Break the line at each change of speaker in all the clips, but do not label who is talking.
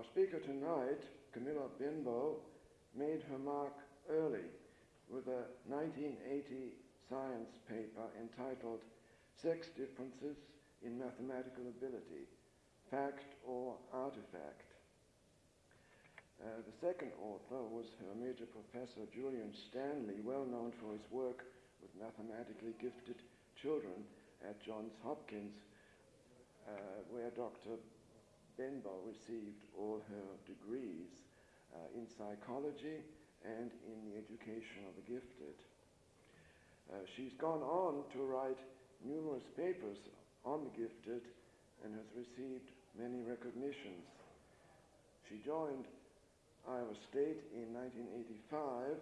Our speaker tonight, Camilla Benbow, made her mark early with a 1980 science paper entitled Sex Differences in Mathematical Ability, Fact or Artifact. Uh, the second author was her major professor Julian Stanley, well known for his work with mathematically gifted children at Johns Hopkins, uh, where Dr. Benbow received all her degrees uh, in psychology and in the education of the gifted. Uh, she's gone on to write numerous papers on the gifted and has received many recognitions. She joined Iowa State in 1985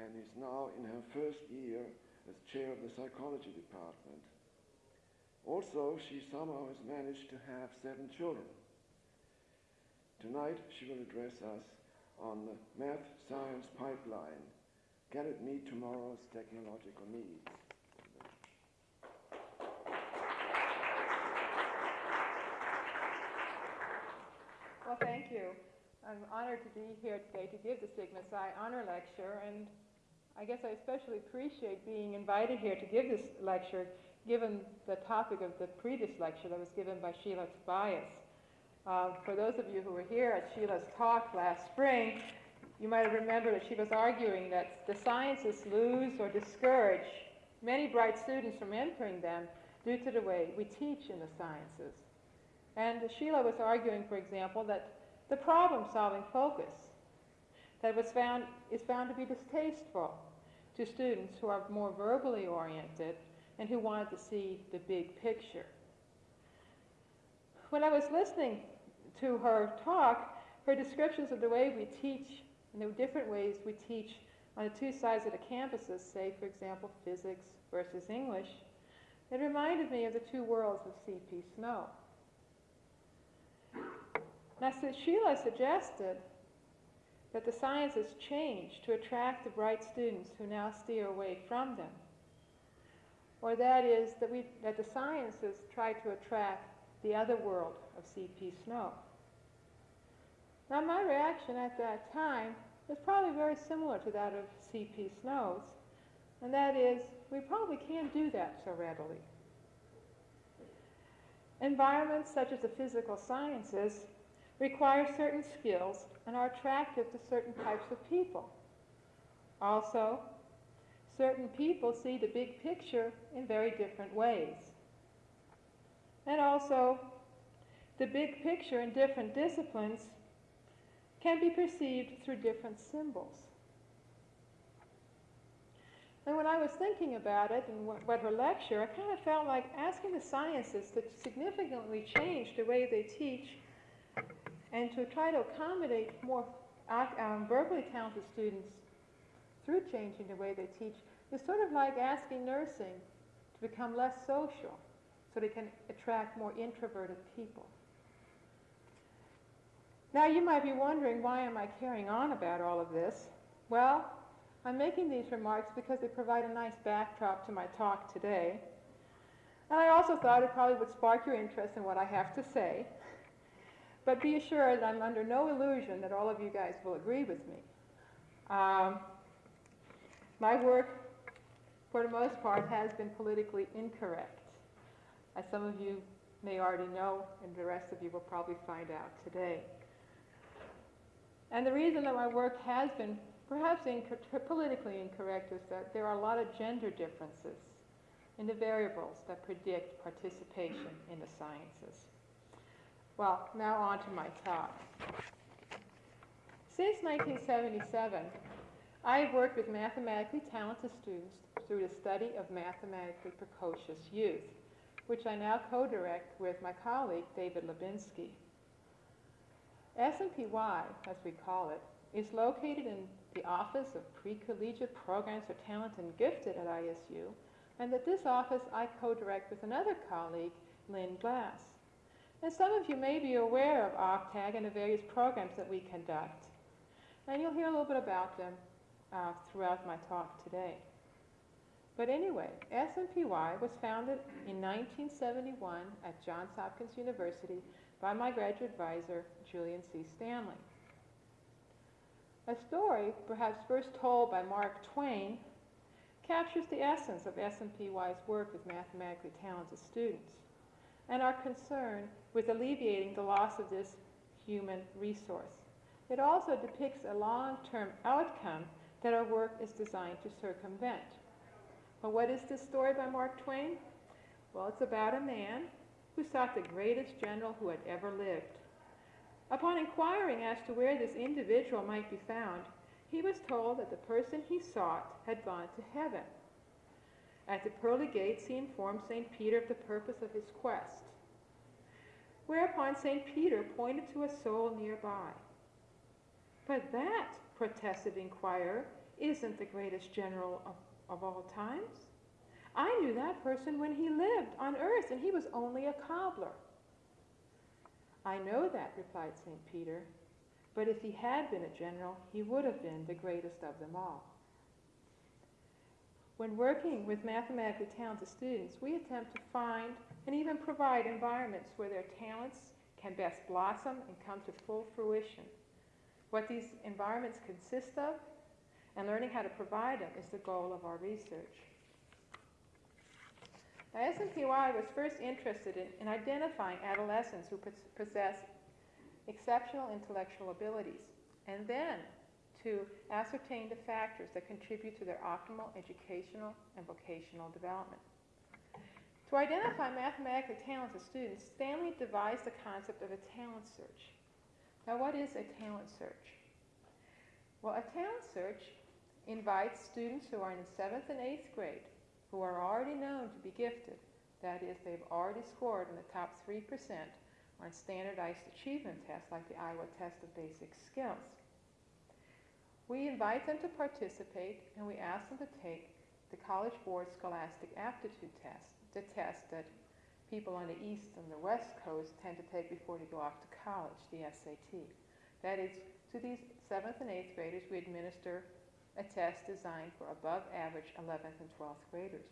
and is now in her first year as chair of the psychology department. Also, she somehow has managed to have seven children. Tonight, she will address us on the math science pipeline. Can it meet tomorrow's technological needs?
Well, thank you. I'm honored to be here today to give the Sigma Xi Honor Lecture, and I guess I especially appreciate being invited here to give this lecture, given the topic of the previous lecture that was given by Sheila Tobias. Uh, for those of you who were here at Sheila's talk last spring, you might have remembered that she was arguing that the sciences lose or discourage many bright students from entering them due to the way we teach in the sciences. And Sheila was arguing, for example, that the problem-solving focus that was found, is found to be distasteful to students who are more verbally oriented and who wanted to see the big picture. When I was listening to her talk, her descriptions of the way we teach and the different ways we teach on the two sides of the campuses, say, for example, physics versus English, it reminded me of the two worlds of C.P. Snow. Now, Sheila suggested that the sciences change to attract the bright students who now steer away from them. Or that is, that, we, that the sciences try to attract the other world of C.P. Snow. Now, my reaction at that time was probably very similar to that of C.P. Snow's, and that is, we probably can't do that so readily. Environments such as the physical sciences require certain skills and are attractive to certain types of people. Also, certain people see the big picture in very different ways. And also, the big picture in different disciplines can be perceived through different symbols. And when I was thinking about it and what her lecture, I kind of felt like asking the sciences to significantly change the way they teach and to try to accommodate more um, verbally talented students through changing the way they teach is sort of like asking nursing to become less social so they can attract more introverted people. Now you might be wondering why am I carrying on about all of this? Well, I'm making these remarks because they provide a nice backdrop to my talk today. And I also thought it probably would spark your interest in what I have to say. But be assured I'm under no illusion that all of you guys will agree with me. Um, my work, for the most part, has been politically incorrect, as some of you may already know, and the rest of you will probably find out today. And the reason that my work has been perhaps inc politically incorrect is that there are a lot of gender differences in the variables that predict participation in the sciences. Well, now on to my talk. Since 1977, I have worked with mathematically talented students through the study of mathematically precocious youth, which I now co-direct with my colleague, David Lubinski. SMPY, as we call it, is located in the Office of Pre-Collegiate Programs for Talented and Gifted at ISU, and at this office I co-direct with another colleague, Lynn Glass. And some of you may be aware of OPPTAG and the various programs that we conduct. And you'll hear a little bit about them uh, throughout my talk today. But anyway, SMPY was founded in 1971 at Johns Hopkins University by my graduate advisor, Julian C. Stanley. A story, perhaps first told by Mark Twain, captures the essence of SMPY's work with mathematically talented students and our concern with alleviating the loss of this human resource. It also depicts a long-term outcome that our work is designed to circumvent. Well, what is this story by Mark Twain? Well, it's about a man who sought the greatest general who had ever lived. Upon inquiring as to where this individual might be found, he was told that the person he sought had gone to heaven. At the pearly gates, he informed St. Peter of the purpose of his quest. Whereupon St. Peter pointed to a soul nearby. But that, protested the inquirer, isn't the greatest general of, of all times. I knew that person when he lived on earth, and he was only a cobbler. I know that, replied St. Peter, but if he had been a general, he would have been the greatest of them all. When working with mathematically talented students, we attempt to find and even provide environments where their talents can best blossom and come to full fruition. What these environments consist of and learning how to provide them is the goal of our research. Now, SMPY was first interested in, in identifying adolescents who possess exceptional intellectual abilities, and then to ascertain the factors that contribute to their optimal educational and vocational development. To identify mathematically talented students, Stanley devised the concept of a talent search. Now, what is a talent search? Well, a talent search invites students who are in the seventh and eighth grade who are already known to be gifted, that is, they've already scored in the top 3% on standardized achievement tests like the Iowa Test of Basic Skills. We invite them to participate and we ask them to take the College Board Scholastic Aptitude Test, the test that people on the East and the West Coast tend to take before they go off to college, the SAT. That is, to these 7th and 8th graders, we administer a test designed for above average 11th and 12th graders.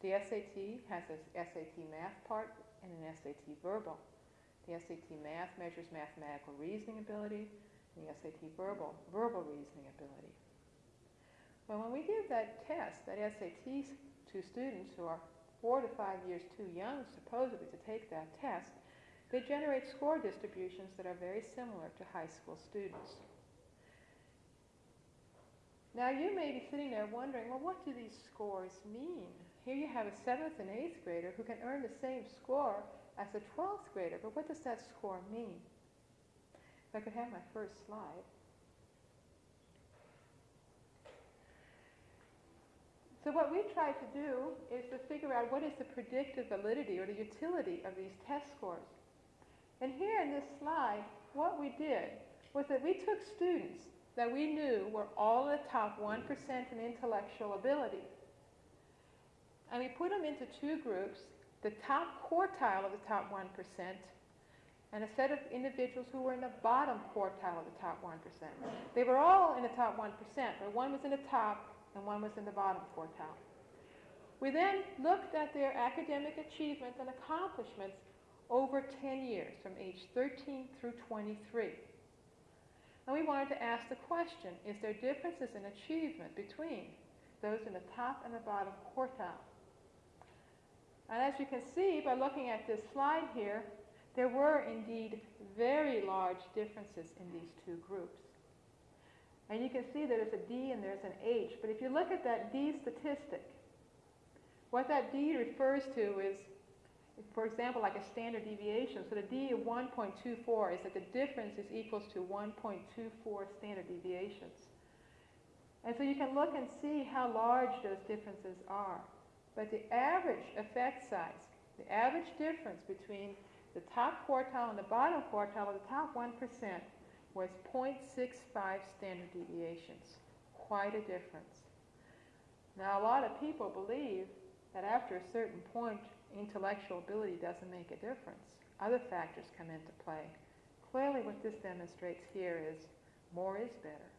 The SAT has a SAT math part and an SAT verbal. The SAT math measures mathematical reasoning ability, and the SAT verbal, verbal reasoning ability. Well, when we give that test, that SAT to students who are four to five years too young, supposedly, to take that test, they generate score distributions that are very similar to high school students. Now you may be sitting there wondering, well, what do these scores mean? Here you have a 7th and 8th grader who can earn the same score as a 12th grader, but what does that score mean? If I could have my first slide. So what we try to do is to figure out what is the predictive validity or the utility of these test scores. And here in this slide, what we did was that we took students that we knew were all in the top 1% in intellectual ability. And we put them into two groups, the top quartile of the top 1% and a set of individuals who were in the bottom quartile of the top 1%. They were all in the top 1%, but one was in the top and one was in the bottom quartile. We then looked at their academic achievement and accomplishments over 10 years, from age 13 through 23. And we wanted to ask the question, is there differences in achievement between those in the top and the bottom quartile? And as you can see by looking at this slide here, there were indeed very large differences in these two groups. And you can see there's a D and there's an H. But if you look at that D statistic, what that D refers to is for example, like a standard deviation. So the D of 1.24 is that the difference is equals to 1.24 standard deviations. And so you can look and see how large those differences are. But the average effect size, the average difference between the top quartile and the bottom quartile of the top 1% was 0.65 standard deviations. Quite a difference. Now, a lot of people believe that after a certain point, intellectual ability doesn't make a difference. Other factors come into play. Clearly what this demonstrates here is more is better.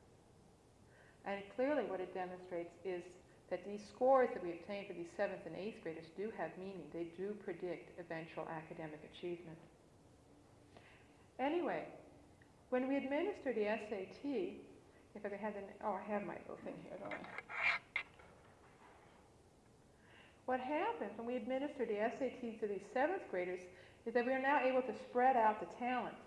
And clearly what it demonstrates is that these scores that we obtain for these 7th and 8th graders do have meaning. They do predict eventual academic achievement. Anyway, when we administer the SAT, if I have oh, I have my little thing here, don't I? What happens when we administer the SAT to these seventh graders is that we are now able to spread out the talent.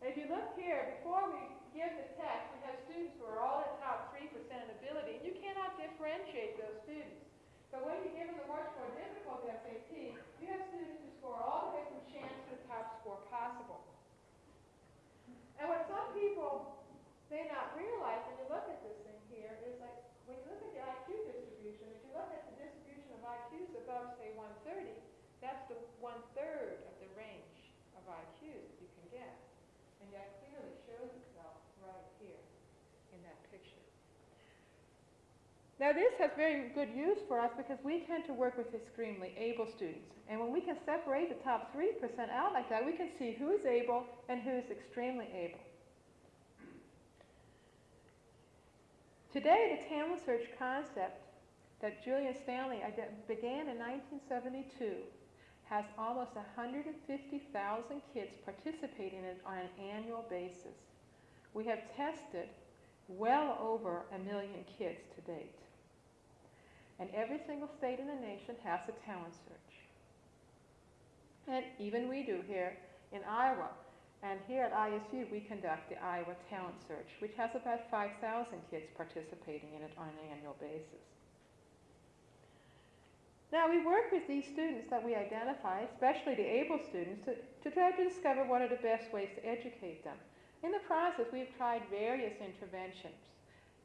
If you look here, before we give the test, we have students who are all at top 3% in ability, and you cannot differentiate those students. But when you give them the much more difficult SAT, you have students who score all the way from chance to the top score possible. And what some people may not realize when you look at this thing here is like, when you look at the IQ distribution, if you look at the above, say, 130, that's the one-third of the range of IQs that you can get. And that clearly shows itself right here in that picture. Now this has very good use for us because we tend to work with extremely able students. And when we can separate the top 3% out like that, we can see who is able and who is extremely able. Today, the talent search concept that Julian Stanley began in 1972 has almost 150,000 kids participating in it on an annual basis. We have tested well over a million kids to date. And every single state in the nation has a talent search. And even we do here in Iowa. And here at ISU, we conduct the Iowa Talent Search, which has about 5,000 kids participating in it on an annual basis. Now, we work with these students that we identify, especially the able students, to, to try to discover what are the best ways to educate them. In the process, we've tried various interventions.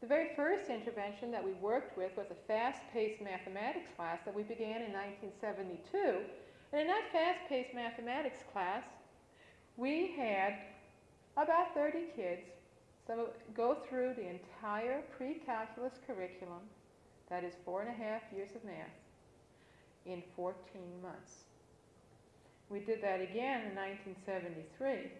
The very first intervention that we worked with was a fast-paced mathematics class that we began in 1972. And in that fast-paced mathematics class, we had about 30 kids go through the entire pre-calculus curriculum, that is four and a half years of math, in 14 months. We did that again in 1973.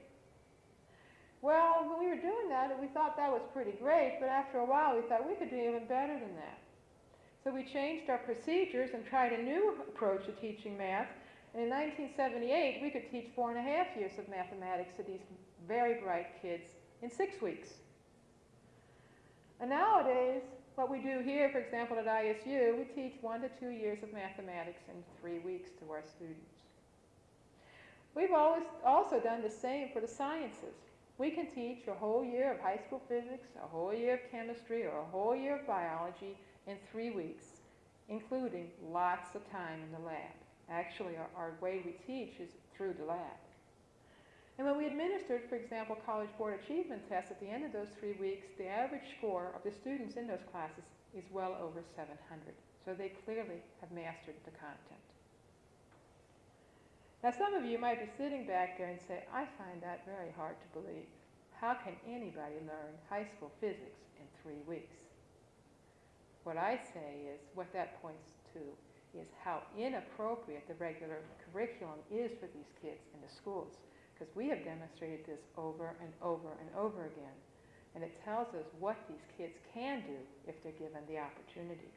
Well, when we were doing that, we thought that was pretty great, but after a while we thought we could do even better than that. So we changed our procedures and tried a new approach to teaching math. And in 1978, we could teach four and a half years of mathematics to these very bright kids in six weeks. And nowadays, what we do here, for example, at ISU, we teach one to two years of mathematics in three weeks to our students. We've always also done the same for the sciences. We can teach a whole year of high school physics, a whole year of chemistry, or a whole year of biology in three weeks, including lots of time in the lab. Actually, our, our way we teach is through the lab. And when we administered, for example, College Board Achievement tests at the end of those three weeks, the average score of the students in those classes is well over 700. So they clearly have mastered the content. Now some of you might be sitting back there and say, I find that very hard to believe. How can anybody learn high school physics in three weeks? What I say is, what that points to is how inappropriate the regular curriculum is for these kids in the schools. Because we have demonstrated this over and over and over again. And it tells us what these kids can do if they're given the opportunity.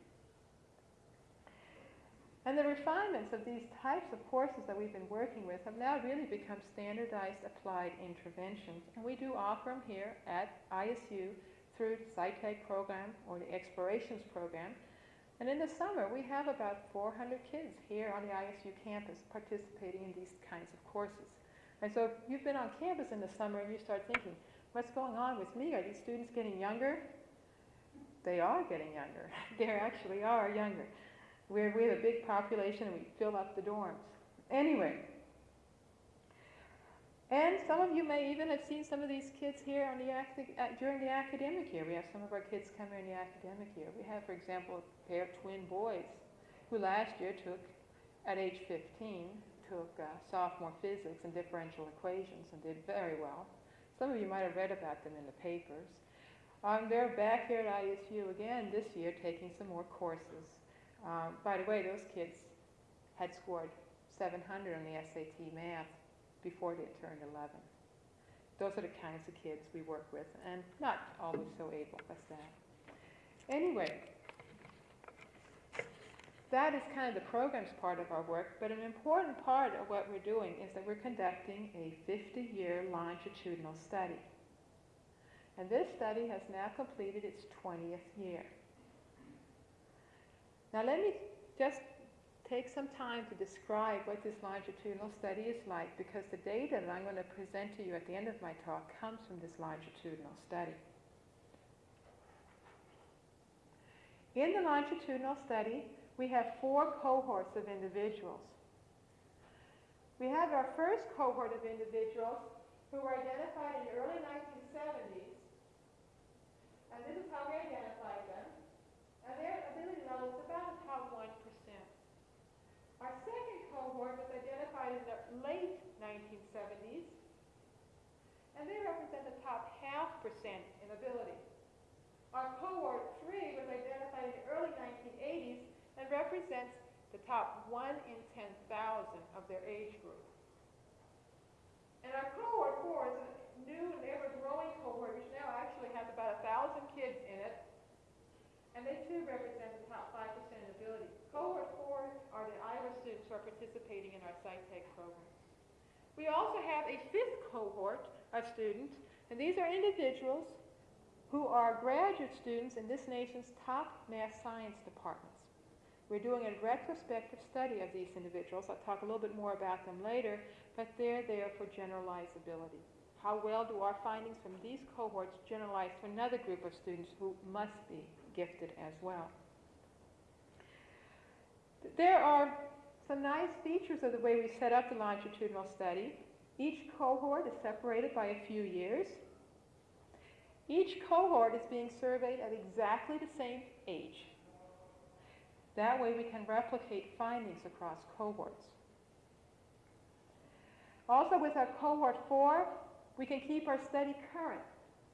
And the refinements of these types of courses that we've been working with have now really become standardized applied interventions. And we do offer them here at ISU through the SciTech program or the Explorations program. And in the summer, we have about 400 kids here on the ISU campus participating in these kinds of courses. And so if you've been on campus in the summer and you start thinking, what's going on with me? Are these students getting younger? They are getting younger. they actually are younger. We're, we have a big population and we fill up the dorms. Anyway, and some of you may even have seen some of these kids here on the uh, during the academic year. We have some of our kids come here in the academic year. We have, for example, a pair of twin boys who last year took, at age 15, took uh, sophomore physics and differential equations and did very well. Some of you might have read about them in the papers. Um, they're back here at ISU again this year taking some more courses. Um, by the way, those kids had scored 700 on the SAT math before they turned 11. Those are the kinds of kids we work with, and not always so able, as that. Anyway, that is kind of the programs part of our work, but an important part of what we're doing is that we're conducting a 50-year longitudinal study. And this study has now completed its 20th year. Now let me just take some time to describe what this longitudinal study is like because the data that I'm going to present to you at the end of my talk comes from this longitudinal study. In the longitudinal study, we have four cohorts of individuals. We have our first cohort of individuals who were identified in the early 1970s, and this is how we identified them, and their ability level is about the top 1%. Our second cohort was identified in the late 1970s, and they represent the top half percent in ability. Our cohort 3 was identified in the early 1980s and represents the top 1 in 10,000 of their age group. And our cohort 4 is a new and ever-growing cohort, which now actually has about 1,000 kids in it, and they too represent the top 5% in ability. Cohort 4 are the Iowa students who are participating in our SciTech program. We also have a fifth cohort of students, and these are individuals who are graduate students in this nation's top math science departments. We're doing a retrospective study of these individuals. I'll talk a little bit more about them later, but they're there for generalizability. How well do our findings from these cohorts generalize to another group of students who must be gifted as well? There are some nice features of the way we set up the longitudinal study. Each cohort is separated by a few years. Each cohort is being surveyed at exactly the same age. That way we can replicate findings across cohorts. Also with our cohort 4, we can keep our study current.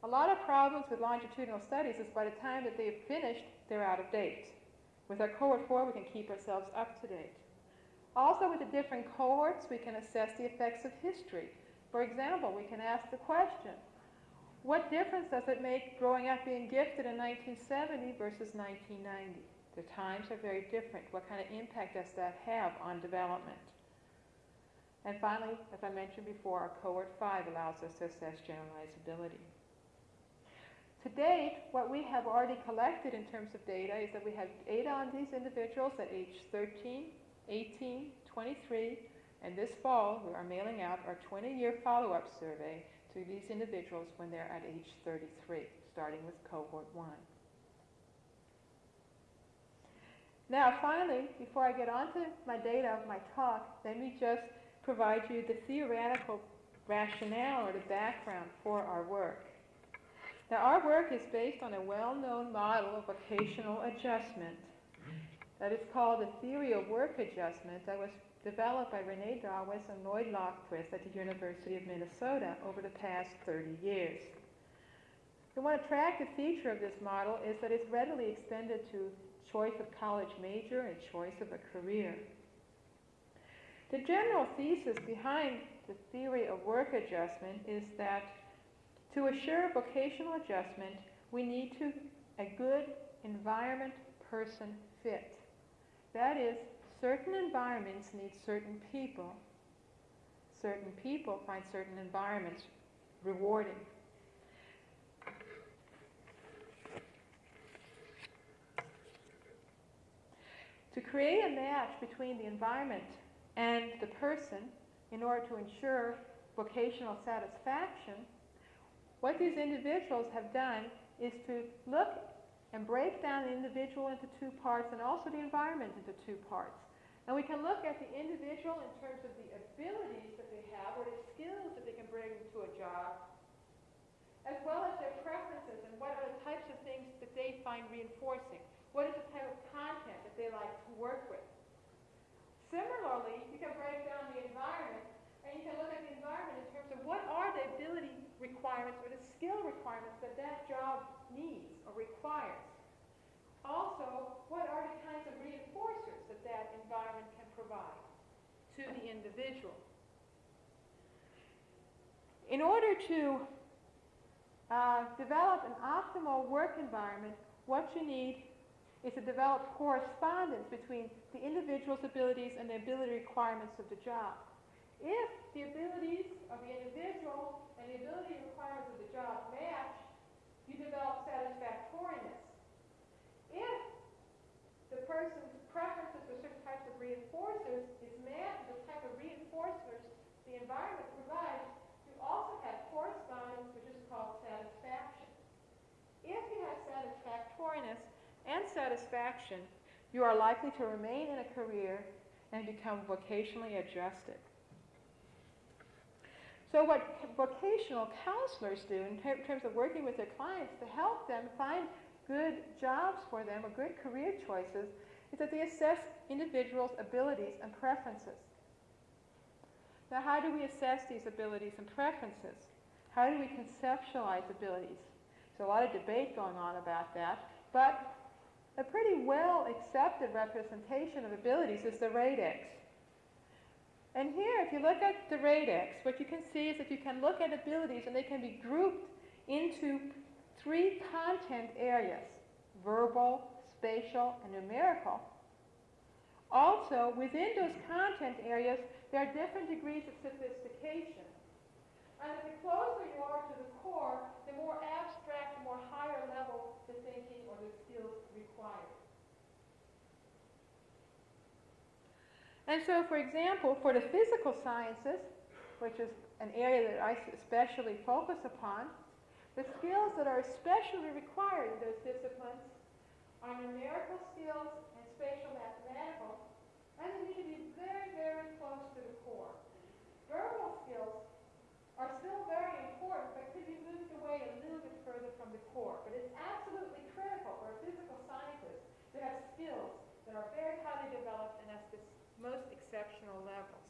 A lot of problems with longitudinal studies is by the time that they've finished, they're out of date. With our cohort 4, we can keep ourselves up to date. Also with the different cohorts, we can assess the effects of history. For example, we can ask the question, what difference does it make growing up being gifted in 1970 versus 1990? The times are very different. What kind of impact does that have on development? And finally, as I mentioned before, our cohort 5 allows us to assess generalizability. To date, what we have already collected in terms of data is that we have data on these individuals at age 13, 18, 23, and this fall we are mailing out our 20-year follow-up survey to these individuals when they're at age 33, starting with cohort 1. Now finally, before I get on to my data of my talk, let me just provide you the theoretical rationale or the background for our work. Now our work is based on a well-known model of vocational adjustment that is called the theory of work adjustment that was developed by René Dawis and Lloyd Lofquist at the University of Minnesota over the past 30 years. The one attractive feature of this model is that it's readily extended to choice of college major and choice of a career. The general thesis behind the theory of work adjustment is that to assure vocational adjustment, we need to a good environment person fit. That is, certain environments need certain people. Certain people find certain environments rewarding. To create a match between the environment and the person in order to ensure vocational satisfaction, what these individuals have done is to look and break down the individual into two parts and also the environment into two parts. And we can look at the individual in terms of the abilities that they have or the skills that they can bring to a job, as well as their preferences and what are the types of things that they find reinforcing. What is the type of content that they like to work with? Similarly, you can break down the environment and you can look at the environment in terms of what are the ability requirements or the skill requirements that that job needs or requires. Also, what are the kinds of reinforcers that that environment can provide to the individual? In order to uh, develop an optimal work environment, what you need is to develop correspondence between the individual's abilities and the ability requirements of the job. If the abilities of the individual and the ability requirements of the job match, you develop satisfactoriness. If the person's preferences for certain types of reinforcers is matched with the type of reinforcers the environment provides, you also have correspondence, which is called satisfaction. If you have satisfactoriness and satisfaction, you are likely to remain in a career and become vocationally adjusted. So what vocational counselors do in ter terms of working with their clients to help them find good jobs for them or good career choices is that they assess individuals' abilities and preferences. Now how do we assess these abilities and preferences? How do we conceptualize abilities? There's a lot of debate going on about that, but a pretty well accepted representation of abilities is the radex. And here, if you look at the radex, what you can see is that you can look at abilities and they can be grouped into three content areas, verbal, spatial, and numerical. Also, within those content areas, there are different degrees of sophistication. And the closer you are to the core, the more abstract, the more higher level the thinking or the skills required. And so, for example, for the physical sciences, which is an area that I especially focus upon, the skills that are especially required in those disciplines are numerical skills and spatial mathematical, and they need to be very, very close to the core. Verbal skills are still very important, but could be moved away a little bit further from the core. But it's absolutely critical for a physical scientist to have skills that are very highly developed and at the most exceptional levels.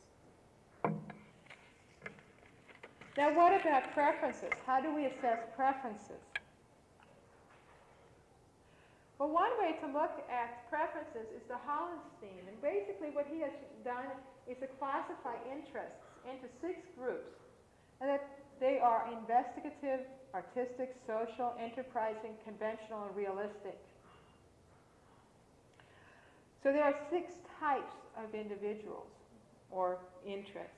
Now what about preferences? How do we assess preferences? Well, one way to look at preferences is the Hollenstein. And basically what he has done is to classify interests into six groups. And that they are investigative, artistic, social, enterprising, conventional, and realistic. So there are six types of individuals or interests.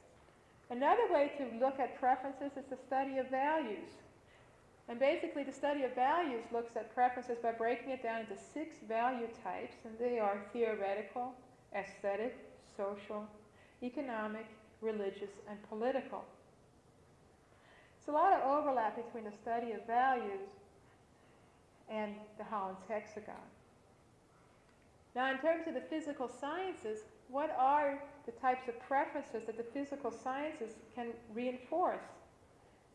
Another way to look at preferences is the study of values. And basically the study of values looks at preferences by breaking it down into six value types, and they are theoretical, aesthetic, social, economic, religious, and political. There's a lot of overlap between the study of values and the Holland's hexagon. Now in terms of the physical sciences, what are the types of preferences that the physical sciences can reinforce?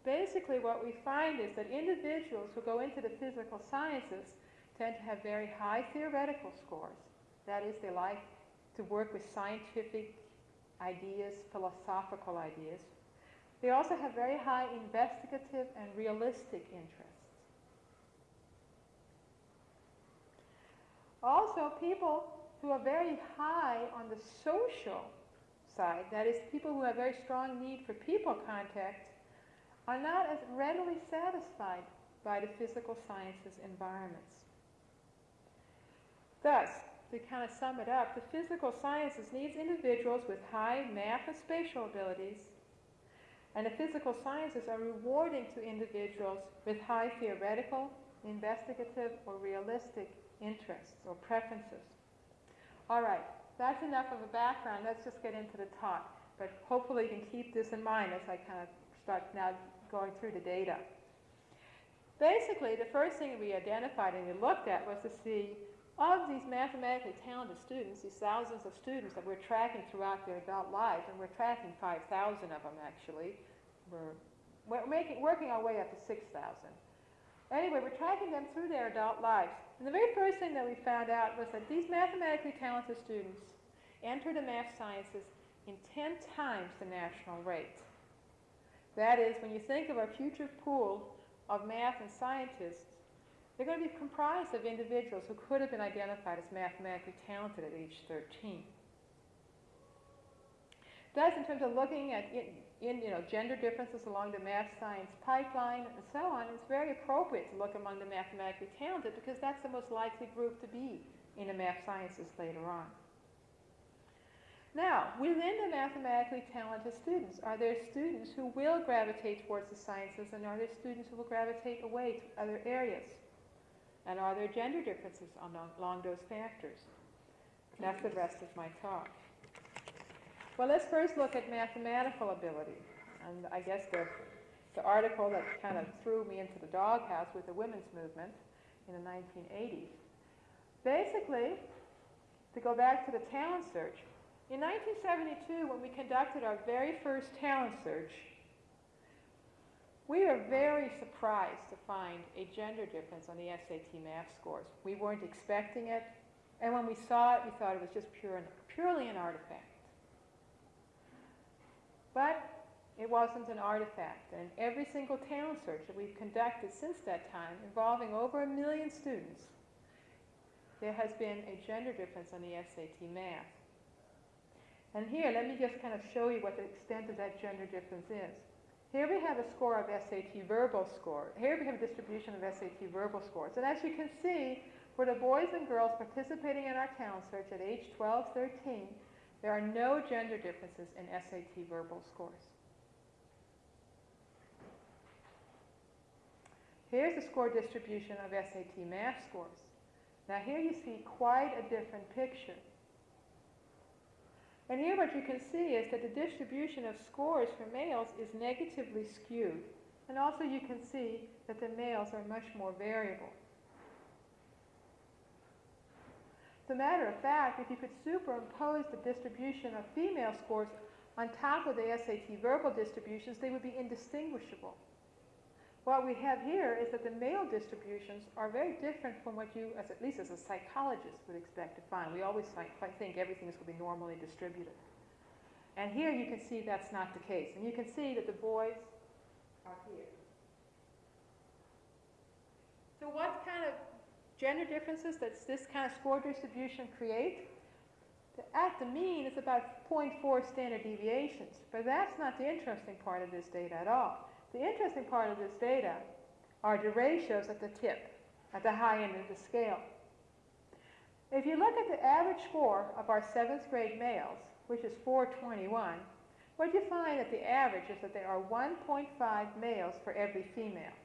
Basically what we find is that individuals who go into the physical sciences tend to have very high theoretical scores. That is, they like to work with scientific ideas, philosophical ideas. They also have very high investigative and realistic interests. Also, people who are very high on the social side, that is, people who have very strong need for people contact, are not as readily satisfied by the physical sciences environments. Thus, to kind of sum it up, the physical sciences needs individuals with high math and spatial abilities, and the physical sciences are rewarding to individuals with high theoretical, investigative, or realistic interests or preferences. All right, that's enough of a background. Let's just get into the talk. But hopefully you can keep this in mind as I kind of start now going through the data. Basically, the first thing we identified and we looked at was to see of these mathematically talented students, these thousands of students that we're tracking throughout their adult lives, and we're tracking 5,000 of them actually. We're, we're making, working our way up to 6,000. Anyway, we're tracking them through their adult lives. And the very first thing that we found out was that these mathematically talented students enter the math sciences in 10 times the national rate. That is, when you think of our future pool of math and scientists, they're going to be comprised of individuals who could have been identified as mathematically talented at age 13. Thus, in terms of looking at in, in, you know, gender differences along the math science pipeline and so on, it's very appropriate to look among the mathematically talented because that's the most likely group to be in the math sciences later on. Now, within the mathematically talented students, are there students who will gravitate towards the sciences and are there students who will gravitate away to other areas? And are there gender differences along, those factors? That's the rest of my talk. Well, let's first look at mathematical ability. And I guess the, the article that kind of threw me into the doghouse with the women's movement in the 1980s. Basically, to go back to the talent search, in 1972, when we conducted our very first talent search, we were very surprised to find a gender difference on the SAT math scores. We weren't expecting it, and when we saw it, we thought it was just pure purely an artifact. But it wasn't an artifact, and every single talent search that we've conducted since that time, involving over a million students, there has been a gender difference on the SAT math. And here, let me just kind of show you what the extent of that gender difference is. Here we have a score of SAT verbal score. Here we have a distribution of SAT verbal scores. And as you can see, for the boys and girls participating in our talent search at age 12, 13, there are no gender differences in SAT verbal scores. Here's the score distribution of SAT math scores. Now here you see quite a different picture. And here what you can see is that the distribution of scores for males is negatively skewed. And also you can see that the males are much more variable. As a matter of fact, if you could superimpose the distribution of female scores on top of the SAT verbal distributions, they would be indistinguishable. What we have here is that the male distributions are very different from what you, as at least as a psychologist, would expect to find. We always think everything is going to be normally distributed. And here you can see that's not the case. And you can see that the boys are here. So what kind of gender differences does this kind of score distribution create? At the mean, it's about 0.4 standard deviations. But that's not the interesting part of this data at all. The interesting part of this data are the ratios at the tip, at the high end of the scale. If you look at the average score of our seventh grade males, which is 421, what you find at the average is that there are 1.5 males for every female.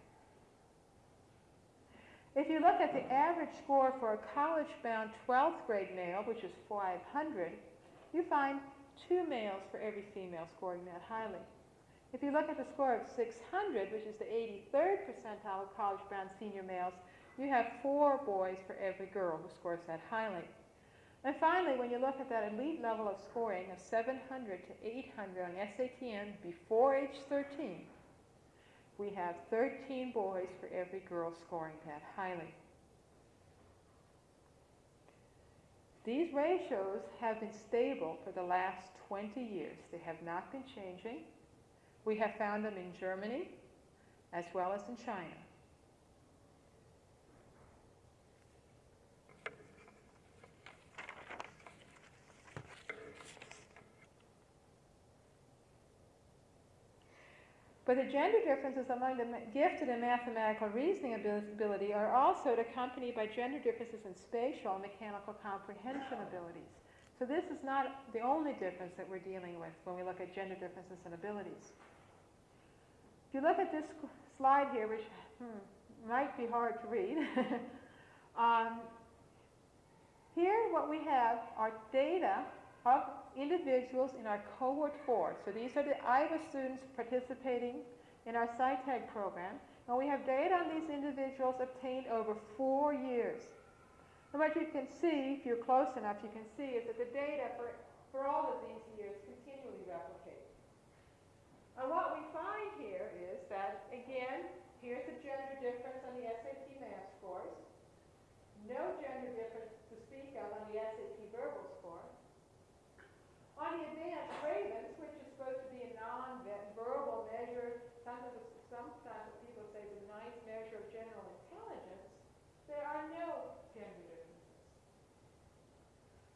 If you look at the average score for a college-bound 12th grade male, which is 500, you find two males for every female scoring that highly. If you look at the score of 600, which is the 83rd percentile of college-bound senior males, you have four boys for every girl who scores that highly. And finally, when you look at that elite level of scoring of 700 to 800 on SATM before age 13, we have 13 boys for every girl scoring that highly. These ratios have been stable for the last 20 years. They have not been changing. We have found them in Germany as well as in China. But the gender differences among the gifted in mathematical reasoning ability are also accompanied by gender differences in spatial and mechanical comprehension abilities. So this is not the only difference that we're dealing with when we look at gender differences in abilities. If you look at this slide here, which hmm, might be hard to read, um, here what we have are data of individuals in our cohort four. So these are the Iowa students participating in our SciTech program. And we have data on these individuals obtained over four years. And what you can see, if you're close enough, you can see is that the data for, for all of these years. And what we find here is that, again, here's the gender difference on the SAT math scores. No gender difference to speak of on the SAT verbal score. On the advanced Ravens, which is supposed to be a non-verbal measure, sometimes, sometimes people say the nice measure of general intelligence, there are no gender differences.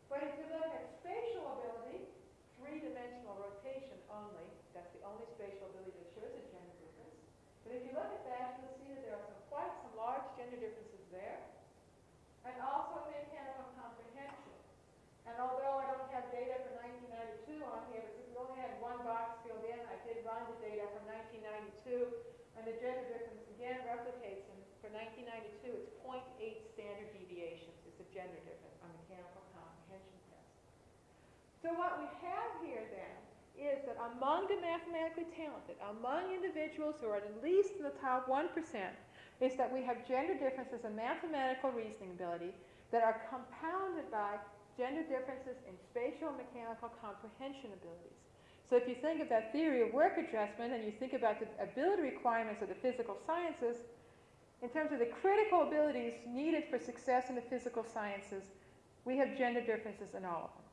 But if you look at spatial ability, three-dimensional rotation only, look at that, you'll see that there are some quite some large gender differences there, and also in mechanical comprehension. And although I don't have data for 1992 on here, because we only had one box filled in, I did run the data from 1992, and the gender difference again replicates. And for 1992, it's 0.8 standard deviations is the gender difference on mechanical comprehension test. So what we have here then is that among the mathematically talented, among individuals who are at least in the top 1%, is that we have gender differences in mathematical reasoning ability that are compounded by gender differences in spatial and mechanical comprehension abilities. So if you think of that theory of work adjustment and you think about the ability requirements of the physical sciences, in terms of the critical abilities needed for success in the physical sciences, we have gender differences in all of them.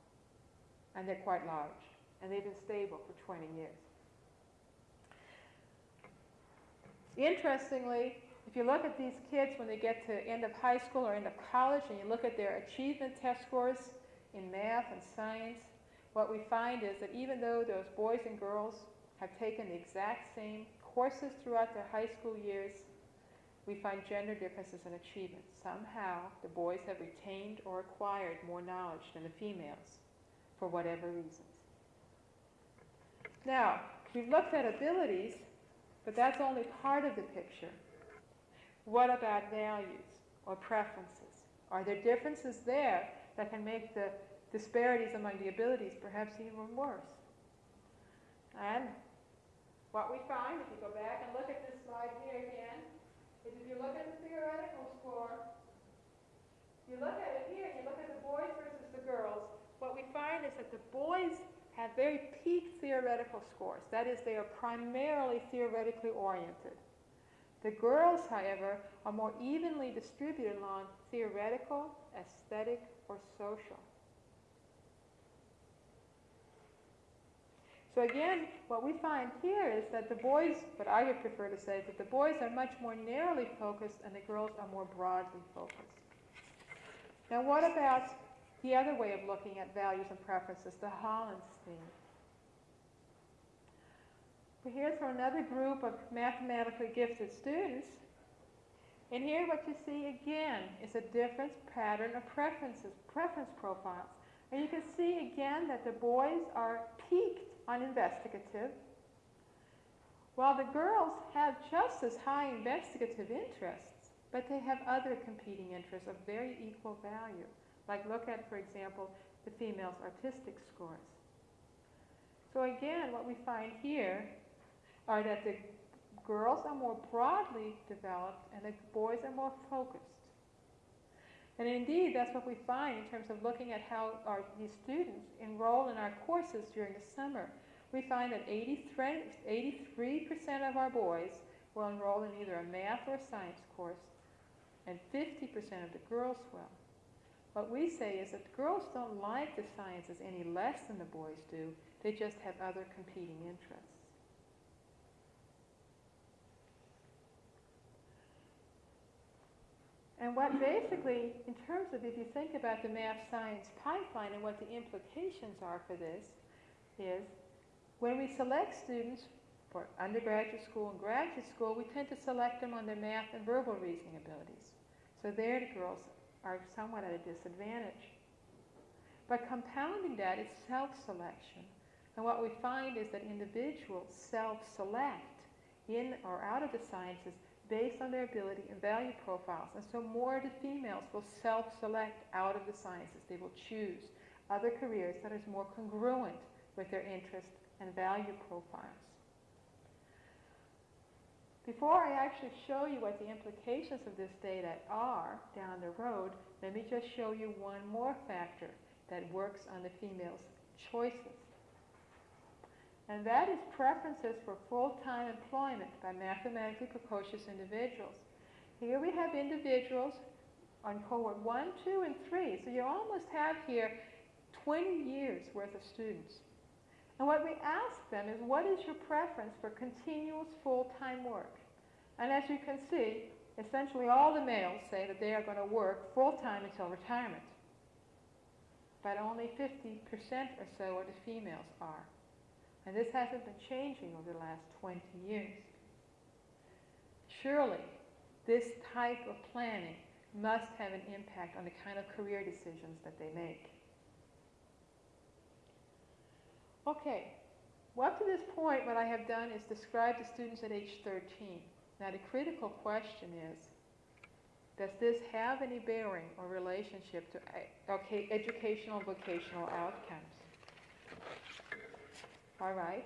And they're quite large. And they've been stable for 20 years. Interestingly, if you look at these kids when they get to end of high school or end of college and you look at their achievement test scores in math and science, what we find is that even though those boys and girls have taken the exact same courses throughout their high school years, we find gender differences in achievement. Somehow, the boys have retained or acquired more knowledge than the females, for whatever reasons. Now, we've looked at abilities, but that's only part of the picture. What about values or preferences? Are there differences there that can make the disparities among the abilities perhaps even worse? And what we find, if you go back and look at this slide here again, is if you look at the theoretical score, you look at it here, you look at the boys versus the girls, what we find is that the boys have very peak theoretical scores. That is, they are primarily theoretically oriented. The girls, however, are more evenly distributed along theoretical, aesthetic, or social. So again, what we find here is that the boys, what I would prefer to say, that the boys are much more narrowly focused and the girls are more broadly focused. Now what about the other way of looking at values and preferences, the Holland theme? Well, here's for another group of mathematically gifted students. And here what you see again is a different pattern of preferences, preference profiles. And you can see again that the boys are peaked on investigative, while the girls have just as high investigative interests, but they have other competing interests of very equal value. Like look at, for example, the females' artistic scores. So again, what we find here are that the girls are more broadly developed and the boys are more focused. And indeed, that's what we find in terms of looking at how our, these students enroll in our courses during the summer. We find that 83% of our boys will enroll in either a math or a science course, and 50% of the girls will. What we say is that the girls don't like the sciences any less than the boys do, they just have other competing interests. And what basically, in terms of if you think about the math science pipeline and what the implications are for this, is when we select students for undergraduate school and graduate school, we tend to select them on their math and verbal reasoning abilities. So there the girls are somewhat at a disadvantage. But compounding that is self-selection. And what we find is that individuals self-select in or out of the sciences based on their ability and value profiles. And so more of the females will self-select out of the sciences. They will choose other careers that is more congruent with their interests and value profiles. Before I actually show you what the implications of this data are down the road, let me just show you one more factor that works on the females' choices and that is preferences for full-time employment by mathematically precocious individuals. Here we have individuals on cohort 1, 2, and 3. So you almost have here 20 years worth of students. And what we ask them is, what is your preference for continuous full-time work? And as you can see, essentially all the males say that they are going to work full-time until retirement. But only 50% or so of the females are. And this hasn't been changing over the last 20 years. Surely, this type of planning must have an impact on the kind of career decisions that they make. Okay, Well, up to this point, what I have done is describe the students at age 13. Now, the critical question is, does this have any bearing or relationship to e- okay, educational vocational outcomes? All right.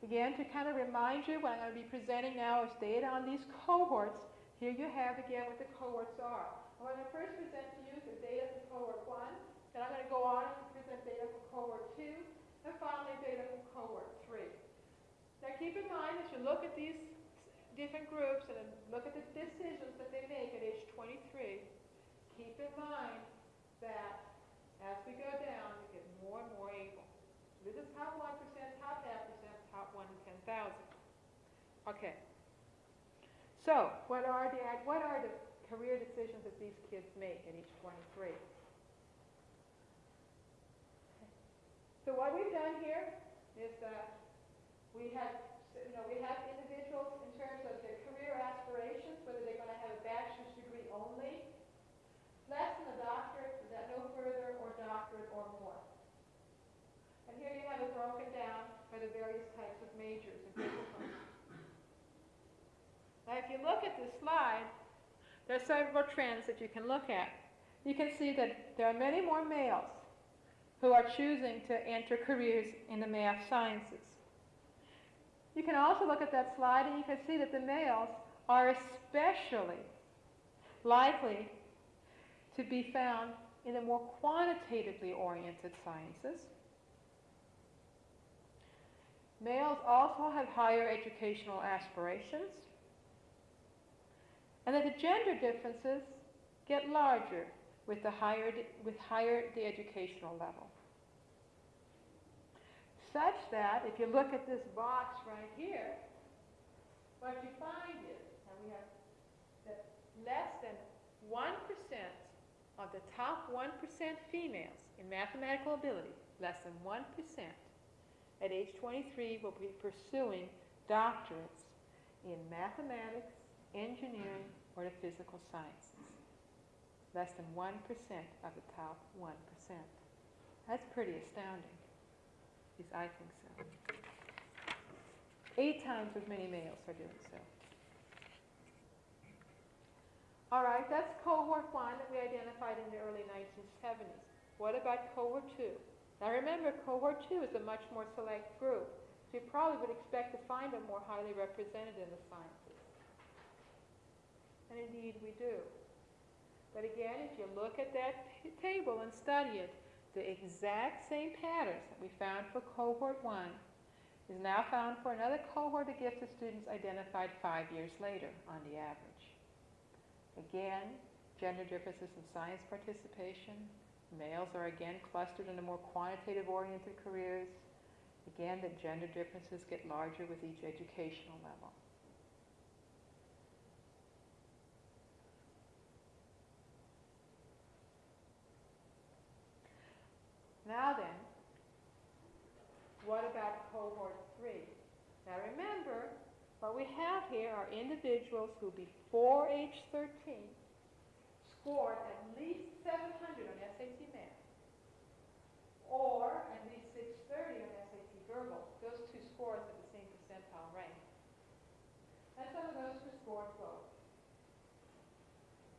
Again, to kind of remind you, what I'm going to be presenting now is data on these cohorts. Here you have again what the cohorts are. I'm going to first present to you the data for cohort 1, then I'm going to go on and present data for cohort 2, and finally data from cohort 3. Now keep in mind as you look at these different groups and look at the decisions that they make at age 23, keep in mind that as we go down, we get more and more able. This is top 1%, top half percent, top 1 in 10,000. Okay. So, what are the what are the career decisions that these kids make at age 23? So what we've done here is that we have, you know, we have individuals in terms of their career aspirations, whether they're going to have a bachelor's degree only, less than a doctorate, is that no further, or doctorate or more. And here you have it broken down by the various types of majors and disciplines. Now, if you look at this there are several trends that you can look at. You can see that there are many more males who are choosing to enter careers in the math sciences. You can also look at that slide and you can see that the males are especially likely to be found in the more quantitatively oriented sciences. Males also have higher educational aspirations, and that the gender differences get larger with the higher, with higher the educational level. Such that if you look at this box right here, what you find is, and we have that less than 1% of the top 1% females in mathematical ability, less than 1%, at age 23 will be pursuing doctorates in mathematics, engineering, or the physical sciences. Less than 1% of the top 1%. That's pretty astounding. At least I think so. Eight times as many males are doing so. All right, that's cohort one that we identified in the early 1970s. What about cohort two? Now remember, cohort two is a much more select group, so you probably would expect to find them more highly represented in the sciences. And indeed we do. But again, if you look at that table and study it, the exact same patterns that we found for cohort one is now found for another cohort of gifted students identified five years later on the average. Again, gender differences in science participation. Males are again clustered in the more quantitative oriented careers. Again, the gender differences get larger with each educational level. Now then, what about cohort three? Now remember, what we have here are individuals who before age 13 scored at least 700 on SAT Math or at least 630 on SAT Verbal. Those two scores have the same percentile rank. And some of those who scored both.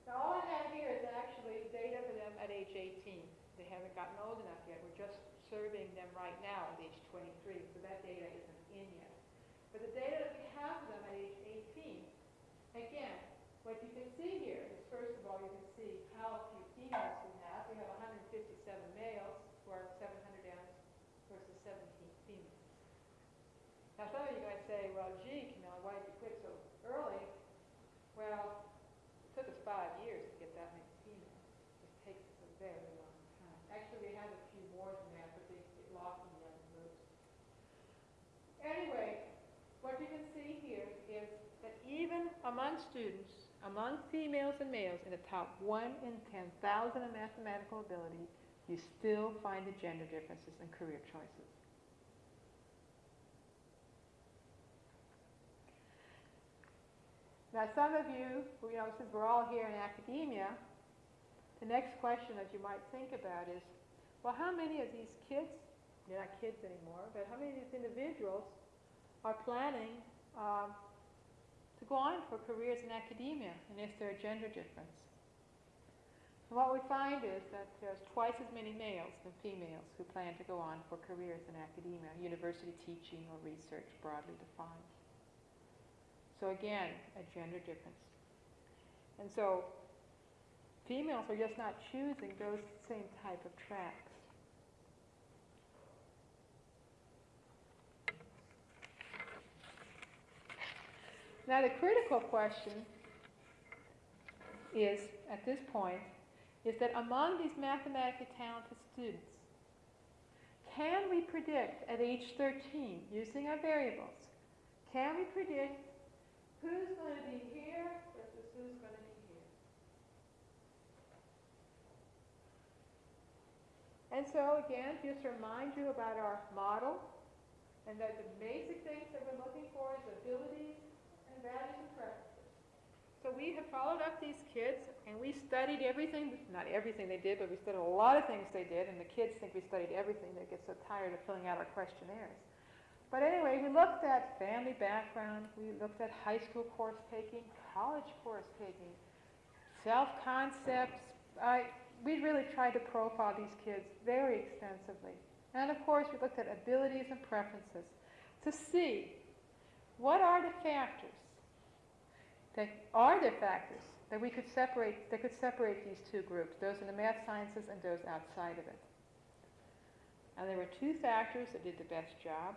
Now all I have here is actually data for them at age 18. They haven't gotten old enough yet. Serving them right now at age 23, so that data isn't in yet. But the data that we have for them at age 18, again, what you can see here is, first of all, you can see how few females we have. We have 157 males are 700 M's versus 17 females. Now, some of you might say, well, gee, Camilla, why did you quit so early? Well, it took us five years to get that many females. It takes us a very long time. Actually, we had a few more than that, but they get lost in the other groups. Anyway, what you can see here is that even among students, among females and males in the top 1 in 10,000 in mathematical ability, you still find the gender differences in career choices. Now, some of you, you know, since we're all here in academia, the next question that you might think about is, well, how many of these kids, they're not kids anymore, but how many of these individuals are planning um, to go on for careers in academia, and is there a gender difference? And what we find is that there's twice as many males than females who plan to go on for careers in academia, university teaching or research broadly defined. So again, a gender difference. And so females are just not choosing those same type of tracks. Now the critical question is, at this point, is that among these mathematically talented students, can we predict at age 13, using our variables, can we predict who's going to be here versus who's going to be here? And so again, just to remind you about our model, and that the basic things that we're looking for is abilities values and. So we have followed up these kids and we studied everything, not everything they did, but we studied a lot of things they did, and the kids think we studied everything. They get so tired of filling out our questionnaires. But anyway, we looked at family background, we looked at high school course taking, college course taking, self-concepts. I, we really tried to profile these kids very extensively. And of course, we looked at abilities and preferences to see what are the factors that are there factors that we could separate, that could separate these two groups, those in the math sciences and those outside of it. And there were two factors that did the best job.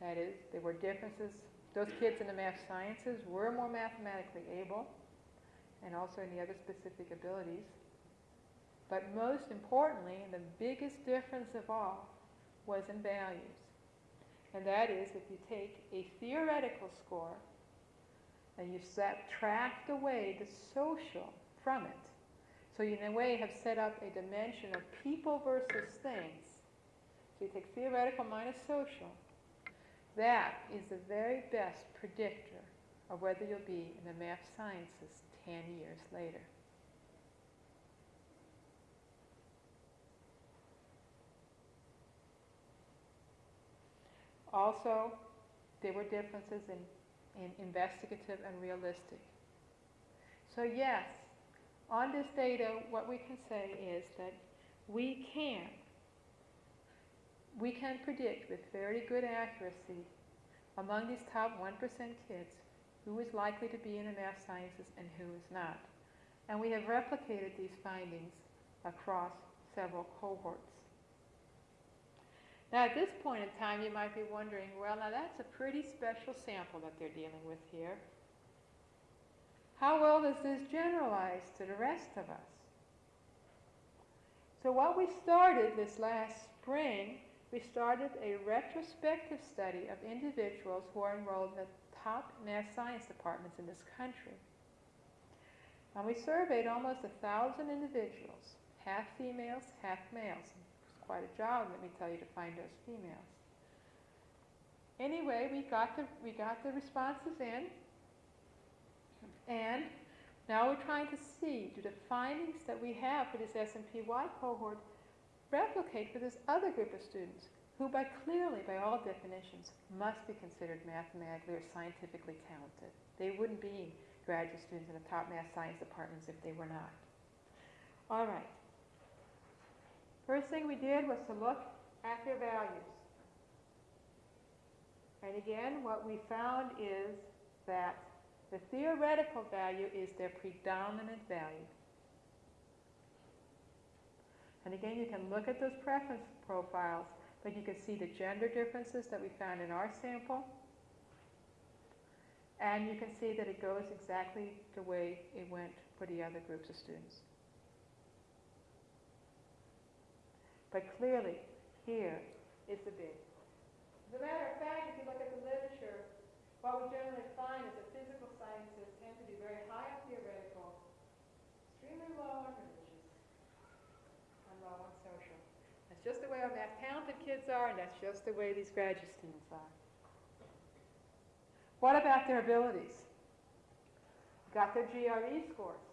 That is, there were differences. Those kids in the math sciences were more mathematically able, and also in the other specific abilities. But most importantly, the biggest difference of all, was in values. And that is, if you take a theoretical score and you subtract away the social from it. So you, in a way, have set up a dimension of people versus things. So you take theoretical minus social. That is the very best predictor of whether you'll be in the math sciences 10 years later. Also, there were differences in in investigative and realistic. So yes, on this data, what we can say is that we can, we can predict with very good accuracy among these top 1% kids who is likely to be in the math sciences and who is not. And we have replicated these findings across several cohorts. Now, at this point in time, you might be wondering, well, now that's a pretty special sample that they're dealing with here. How well does this generalize to the rest of us? So what we started this last spring, we started a retrospective study of individuals who are enrolled in the top math science departments in this country. And we surveyed almost a thousand individuals, half females, half males quite a job, let me tell you, to find those females. Anyway, we got the, we got the responses in, and now we're trying to see, do the findings that we have for this SMPY cohort replicate for this other group of students who by clearly, by all definitions, must be considered mathematically or scientifically talented. They wouldn't be graduate students in the top math science departments if they were not. All right. First thing we did was to look at their values. And again, what we found is that the theoretical value is their predominant value. And again, you can look at those preference profiles, but you can see the gender differences that we found in our sample. And you can see that it goes exactly the way it went for the other groups of students. But clearly, here is the big. As a matter of fact, if you look at the literature, what we generally find is that physical sciences tend to be very high on theoretical, extremely low on religious, and low on social. That's just the way our math talented kids are, and that's just the way these graduate students are. What about their abilities? You got their GRE scores.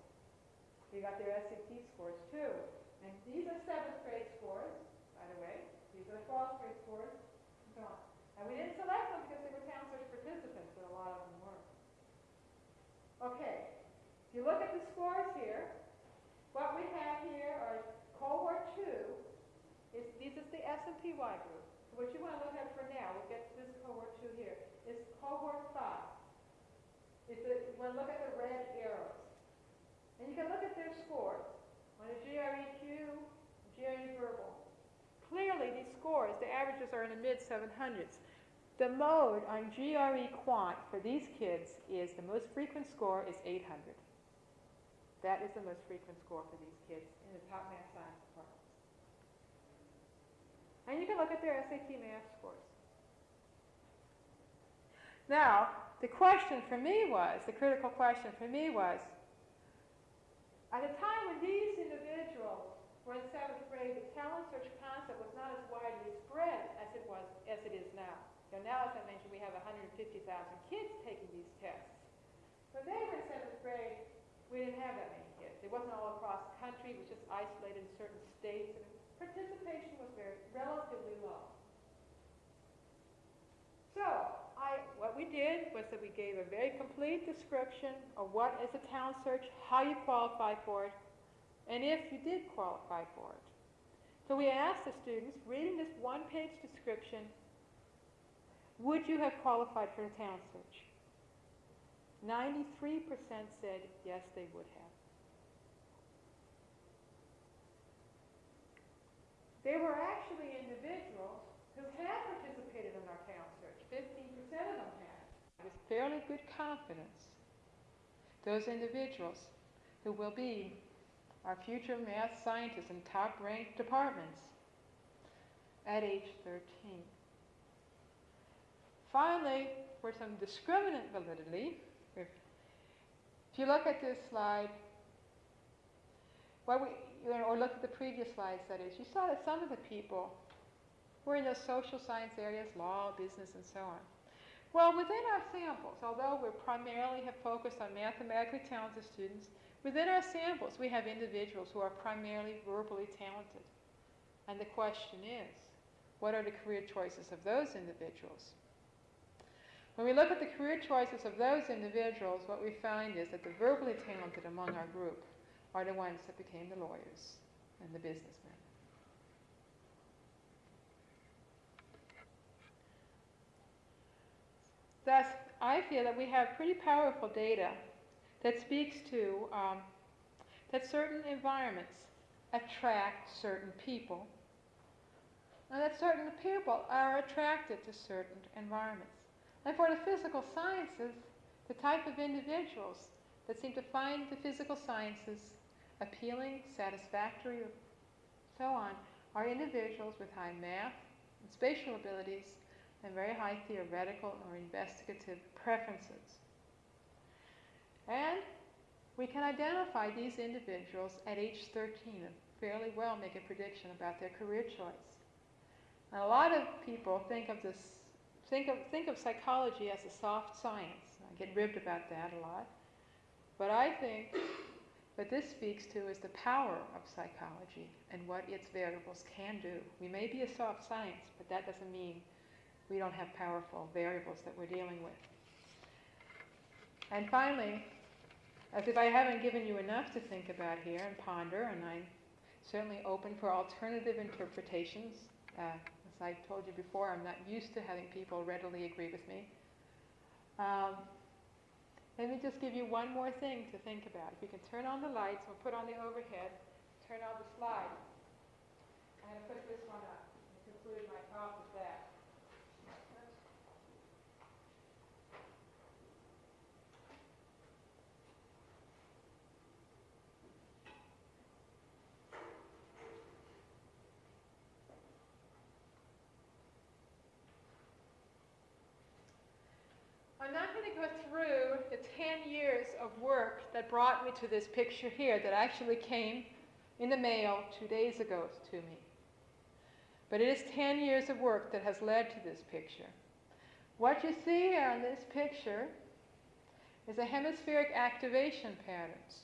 You got their SAT scores too. And these are seventh grade scores, by the way. These are the cross grade scores, and so on. And we didn't select them because they were talent search participants, but a lot of them were. Okay, if you look at the scores here, what we have here are cohort two, is, this is the SMPY group. So what you want to look at for now, we'll get to this cohort two here, is cohort five. The, you want to look at the red arrows. And you can look at their scores on a GREQ, GRE verbal. Clearly, these scores, the averages are in the mid 700s. The mode on GRE quant for these kids is the most frequent score is 800. That is the most frequent score for these kids in the top math science departments. And you can look at their SAT math scores. Now, the question for me was, the critical question for me was, at a time when these were in seventh grade, the talent search concept was not as widely spread as it was as it is now. So now, as I mentioned, we have 150,000 kids taking these tests. When they were in seventh grade, we didn't have that many kids. It wasn't all across the country. It was just isolated in certain states, and participation was very relatively low. So, I, what we did was that we gave a very complete description of what is a talent search, how you qualify for it, and if you did qualify for it. So we asked the students, reading this one-page description, would you have qualified for a talent search? 93% said yes, they would have. There were actually individuals who had participated in our talent search. 15% of them had. With fairly good confidence, those individuals who will be our future math scientists in top ranked departments at age 13. Finally, for some discriminant validity, if, you look at this slide, we, or look at the previous slides, that is, you saw that some of the people were in those social science areas, law, business, and so on. Well, within our samples, although we primarily have focused on mathematically talented students, within our samples we have individuals who are primarily verbally talented. And the question is, what are the career choices of those individuals? When we look at the career choices of those individuals, what we find is that the verbally talented among our group are the ones that became the lawyers and the businessmen. Thus, I feel that we have pretty powerful data that speaks to um, that certain environments attract certain people, and that certain people are attracted to certain environments. And for the physical sciences, the type of individuals that seem to find the physical sciences appealing, satisfactory, so on, are individuals with high math and spatial abilities and very high theoretical or investigative preferences. And we can identify these individuals at age 13 and fairly well make a prediction about their career choice. And a lot of people think of this, think of, think of psychology as a soft science. I get ribbed about that a lot. But I think what this speaks to is the power of psychology and what its variables can do. We may be a soft science, but that doesn't mean we don't have powerful variables that we're dealing with. And finally, as if I haven't given you enough to think about here and ponder, and I'm certainly open for alternative interpretations. Uh, as I told you before, I'm not used to having people readily agree with me. Um, let me just give you one more thing to think about. If you can turn on the lights, we'll put on the overhead, turn on the slide. I'm going to put this one up and conclude my talk with that. I'm not going to go through the 10 years of work that brought me to this picture here that actually came in the mail two days ago to me. But it is 10 years of work that has led to this picture. What you see here on this picture is a hemispheric activation patterns.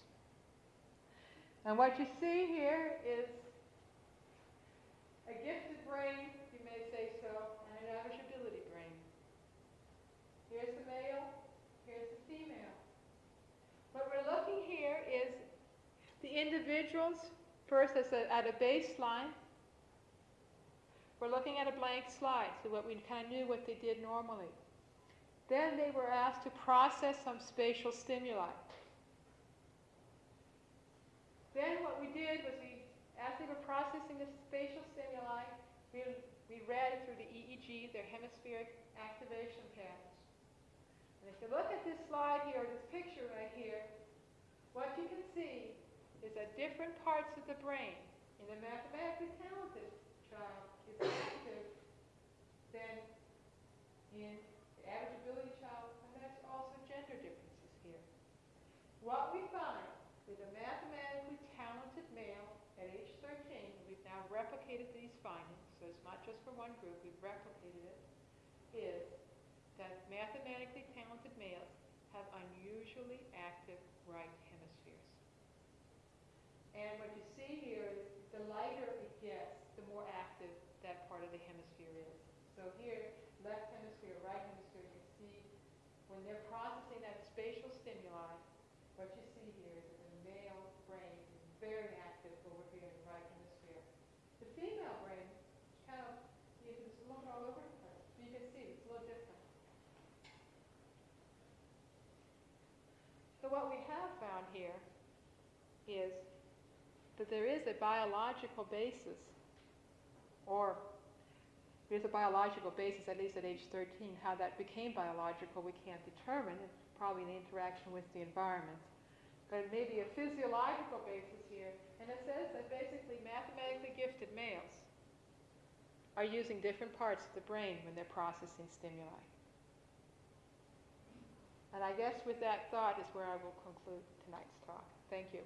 And what you see here is a gifted brain may say so, and an average ability brain. Here's the male, here's the female. What we're looking here is the individuals, first as a, at a baseline. We're looking at a blank slide, so what we kind of knew what they did normally. Then they were asked to process some spatial stimuli. Then what we did was we, as they were processing the spatial stimuli, we, we read through the EEG their hemispheric activation patterns. And if you look at this slide here, this picture right here, what you can see is that different parts of the brain in the mathematically talented child is active than in the average ability child, and that's also gender differences here. What we find with a mathematically talented male at age 13, we've now replicated these findings, so it's not just for one group, we've replicated it, is that mathematically talented males have unusually active right. And what you see here is the lighter it gets, the more active that part of the hemisphere is. So here, left hemisphere, right hemisphere, you can see when they're processing that spatial stimuli, what you see here is that the male brain is very active over here in the right hemisphere. The female brain, kind of, you can just look all over the place. You can see it's a little different. So what we have found here is that there is a biological basis, or there's a biological basis, at least at age 13. How that became biological, we can't determine. It's probably an interaction with the environment. But it may be a physiological basis here, and it says that basically mathematically gifted males are using different parts of the brain when they're processing stimuli. And I guess with that thought is where I will conclude tonight's talk. Thank you.